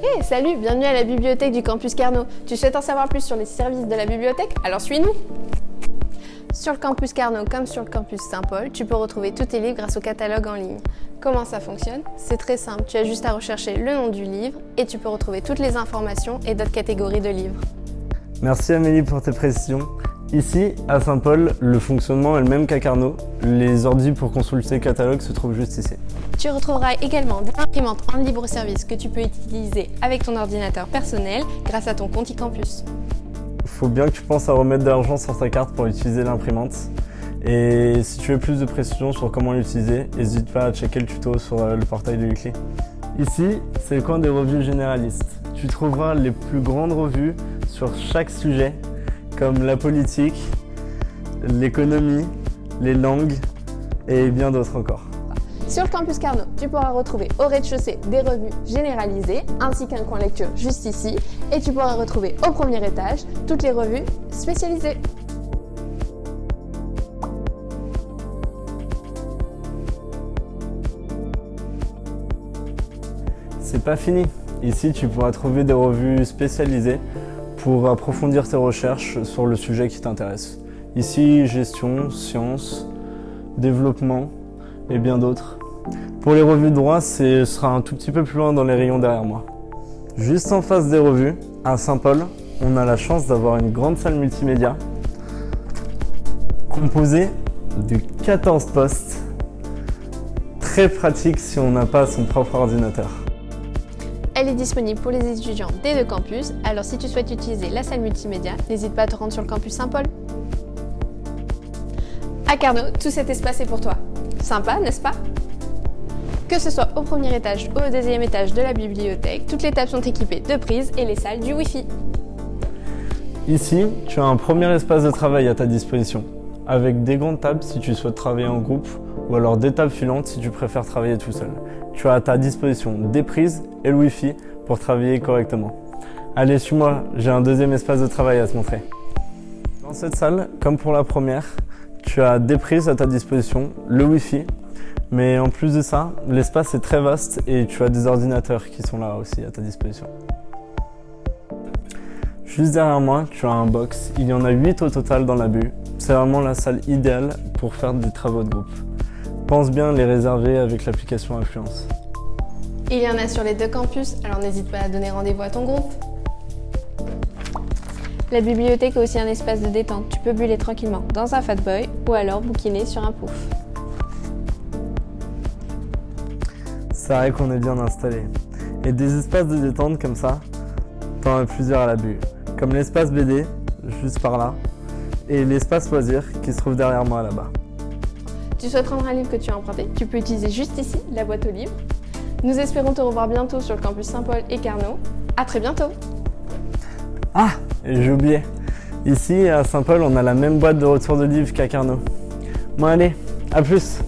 Hey, salut, bienvenue à la bibliothèque du campus Carnot. Tu souhaites en savoir plus sur les services de la bibliothèque? Alors suis-nous Sur le campus Carnot comme sur le campus Saint-Paul, tu peux retrouver tous tes livres grâce au catalogue en ligne. Comment ça fonctionne? C'est très simple, tu as juste à rechercher le nom du livre et tu peux retrouver toutes les informations et d'autres catégories de livres. Merci Amélie pour tes précisions. Ici, à Saint-Paul, le fonctionnement est le même qu'à Carnot. Les ordis pour consulter le catalogue se trouvent juste ici. Tu retrouveras également des imprimantes en libre service que tu peux utiliser avec ton ordinateur personnel grâce à ton compte e-campus. Il faut bien que tu penses à remettre de l'argent sur ta carte pour utiliser l'imprimante. Et si tu veux plus de précisions sur comment l'utiliser, n'hésite pas à checker le tuto sur euh, le portail de Ucli. Ici, c'est le coin des revues généralistes. Tu trouveras les plus grandes revues sur chaque sujet comme la politique, l'économie, les langues et bien d'autres encore. Sur le campus Carnot, tu pourras retrouver au rez-de-chaussée des revues généralisées ainsi qu'un coin lecture juste ici et tu pourras retrouver au premier étage toutes les revues spécialisées. C'est pas fini. Ici, tu pourras trouver des revues spécialisées pour approfondir tes recherches sur le sujet qui t'intéresse. Ici, gestion, sciences, développement et bien d'autres. Pour les revues de droit, ce sera un tout petit peu plus loin dans les rayons derrière moi. Juste en face des revues, à Saint-Paul, on a la chance d'avoir une grande salle multimédia composée de 14 postes. Très pratique si on n'a pas son propre ordinateur. Elle est disponible pour les étudiants des deux campus, alors si tu souhaites utiliser la salle multimédia, n'hésite pas à te rendre sur le campus Saint-Paul. À Carnot, tout cet espace est pour toi. Sympa, n'est-ce pas? Que ce soit au premier étage ou au deuxième étage de la bibliothèque, toutes les tables sont équipées de prises et les salles du Wi-Fi. Ici, tu as un premier espace de travail à ta disposition, avec des grandes tables si tu souhaites travailler en groupe, ou alors des tables filantes si tu préfères travailler tout seul tu as à ta disposition des prises et le Wi-Fi pour travailler correctement. Allez, suis-moi, j'ai un deuxième espace de travail à te montrer. Dans cette salle, comme pour la première, tu as des prises à ta disposition, le Wi-Fi, mais en plus de ça, l'espace est très vaste et tu as des ordinateurs qui sont là aussi à ta disposition. Juste derrière moi, tu as un box. Il y en a 8 au total dans la bu. C'est vraiment la salle idéale pour faire des travaux de groupe. Pense bien les réserver avec l'application Influence. Il y en a sur les deux campus, alors n'hésite pas à donner rendez-vous à ton groupe. La bibliothèque est aussi un espace de détente. Tu peux buller tranquillement dans un Fatboy ou alors bouquiner sur un pouf. C'est vrai qu'on est bien installé. Et des espaces de détente comme ça, t'en as plusieurs à la bu. Comme l'espace BD, juste par là, et l'espace loisir qui se trouve derrière moi là-bas. Tu souhaites rendre un livre que tu as emprunté Tu peux utiliser juste ici la boîte aux livres. Nous espérons te revoir bientôt sur le campus Saint-Paul et Carnot. À très bientôt Ah, j'ai oublié. Ici, à Saint-Paul, on a la même boîte de retour de livres qu'à Carnot. Bon allez, à plus